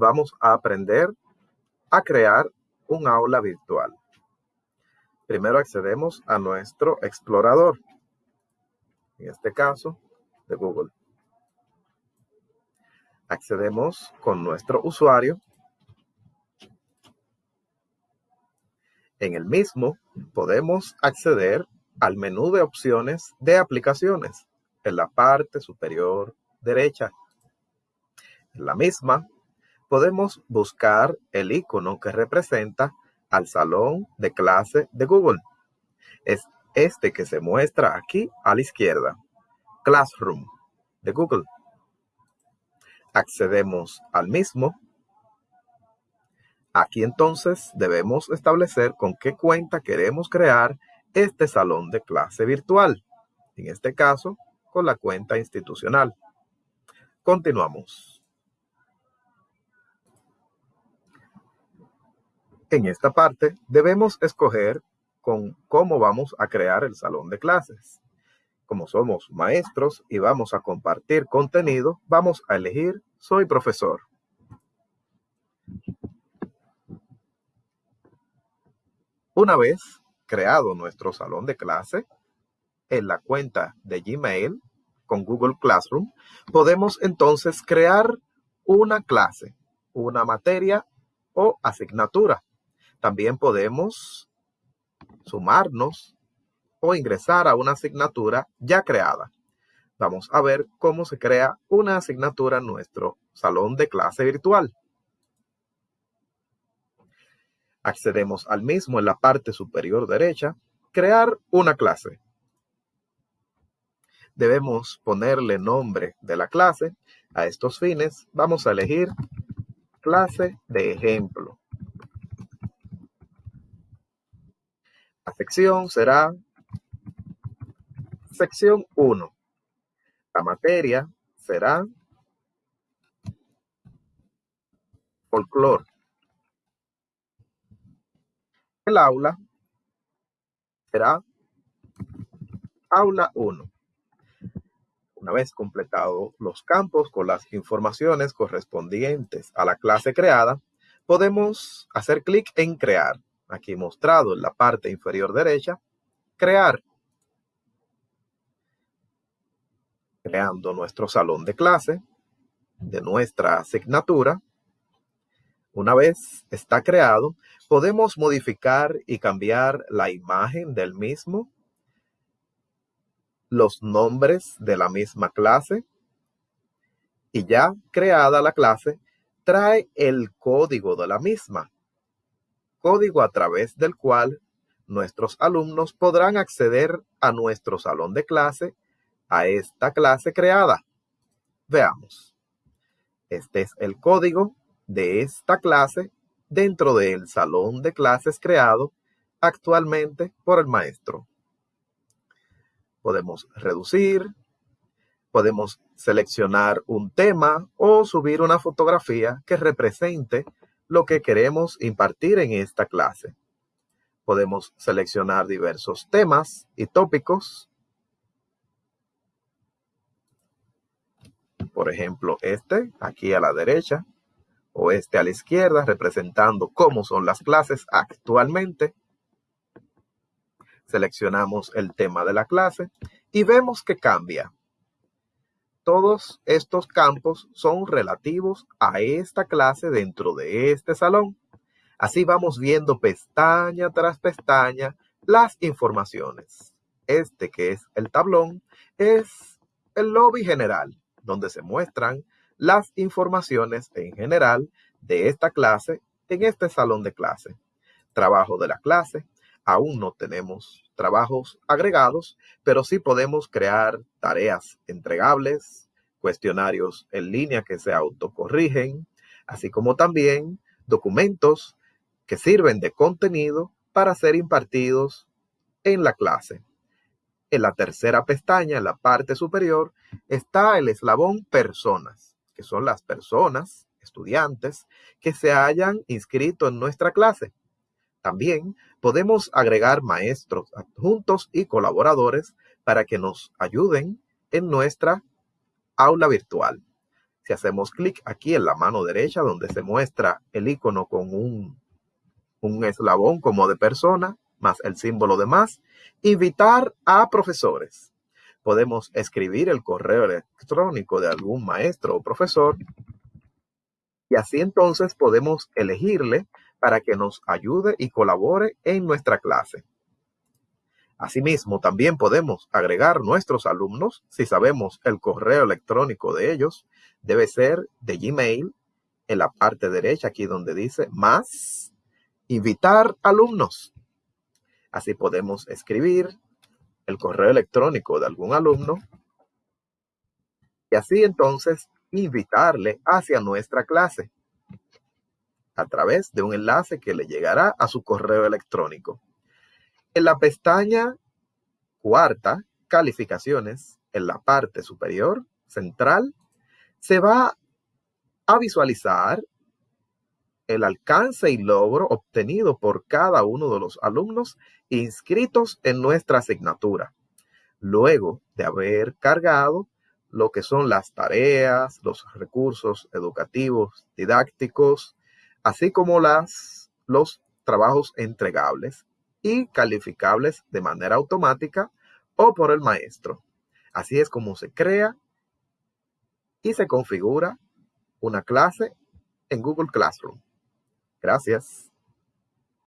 vamos a aprender a crear un aula virtual. Primero accedemos a nuestro explorador, en este caso de Google. Accedemos con nuestro usuario. En el mismo podemos acceder al menú de opciones de aplicaciones en la parte superior derecha. En la misma podemos buscar el icono que representa al salón de clase de Google. Es este que se muestra aquí a la izquierda, Classroom de Google. Accedemos al mismo. Aquí entonces debemos establecer con qué cuenta queremos crear este salón de clase virtual. En este caso, con la cuenta institucional. Continuamos. En esta parte debemos escoger con cómo vamos a crear el salón de clases. Como somos maestros y vamos a compartir contenido, vamos a elegir Soy profesor. Una vez creado nuestro salón de clase, en la cuenta de Gmail con Google Classroom, podemos entonces crear una clase, una materia o asignatura. También podemos sumarnos o ingresar a una asignatura ya creada. Vamos a ver cómo se crea una asignatura en nuestro salón de clase virtual. Accedemos al mismo en la parte superior derecha, crear una clase. Debemos ponerle nombre de la clase. A estos fines vamos a elegir clase de ejemplo. La sección será sección 1. La materia será folclore. El aula será aula 1. Una vez completados los campos con las informaciones correspondientes a la clase creada, podemos hacer clic en Crear aquí mostrado en la parte inferior derecha, crear. Creando nuestro salón de clase de nuestra asignatura. Una vez está creado, podemos modificar y cambiar la imagen del mismo, los nombres de la misma clase y ya creada la clase, trae el código de la misma código a través del cual nuestros alumnos podrán acceder a nuestro salón de clase, a esta clase creada. Veamos. Este es el código de esta clase dentro del salón de clases creado actualmente por el maestro. Podemos reducir, podemos seleccionar un tema o subir una fotografía que represente lo que queremos impartir en esta clase. Podemos seleccionar diversos temas y tópicos. Por ejemplo, este aquí a la derecha o este a la izquierda, representando cómo son las clases actualmente. Seleccionamos el tema de la clase y vemos que cambia todos estos campos son relativos a esta clase dentro de este salón. Así vamos viendo pestaña tras pestaña las informaciones. Este que es el tablón es el lobby general, donde se muestran las informaciones en general de esta clase en este salón de clase. Trabajo de la clase. Aún no tenemos trabajos agregados, pero sí podemos crear tareas entregables, cuestionarios en línea que se autocorrigen, así como también documentos que sirven de contenido para ser impartidos en la clase. En la tercera pestaña, en la parte superior, está el eslabón personas, que son las personas, estudiantes, que se hayan inscrito en nuestra clase. También podemos agregar maestros adjuntos y colaboradores para que nos ayuden en nuestra aula virtual. Si hacemos clic aquí en la mano derecha donde se muestra el icono con un, un eslabón como de persona, más el símbolo de más, invitar a profesores. Podemos escribir el correo electrónico de algún maestro o profesor y así entonces podemos elegirle para que nos ayude y colabore en nuestra clase. Asimismo, también podemos agregar nuestros alumnos si sabemos el correo electrónico de ellos. Debe ser de Gmail en la parte derecha, aquí donde dice más, invitar alumnos. Así podemos escribir el correo electrónico de algún alumno y así entonces invitarle hacia nuestra clase a través de un enlace que le llegará a su correo electrónico. En la pestaña cuarta, calificaciones, en la parte superior central, se va a visualizar el alcance y logro obtenido por cada uno de los alumnos inscritos en nuestra asignatura, luego de haber cargado lo que son las tareas, los recursos educativos, didácticos, así como las, los trabajos entregables y calificables de manera automática o por el maestro. Así es como se crea y se configura una clase en Google Classroom. Gracias.